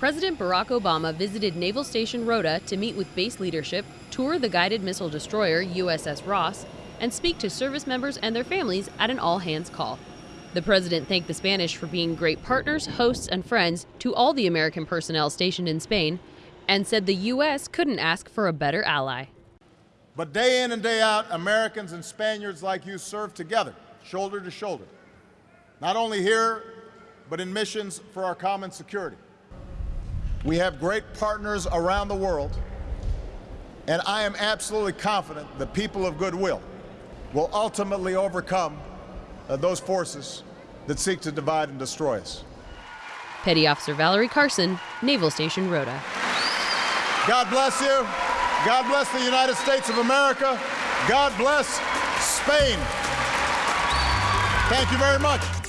President Barack Obama visited Naval Station Rota to meet with base leadership, tour the guided missile destroyer USS Ross, and speak to service members and their families at an all hands call. The president thanked the Spanish for being great partners, hosts, and friends to all the American personnel stationed in Spain, and said the U.S. couldn't ask for a better ally. But day in and day out, Americans and Spaniards like you serve together, shoulder to shoulder, not only here, but in missions for our common security. We have great partners around the world, and I am absolutely confident the people of goodwill will ultimately overcome uh, those forces that seek to divide and destroy us. Petty Officer Valerie Carson, Naval Station Rota. God bless you. God bless the United States of America. God bless Spain. Thank you very much.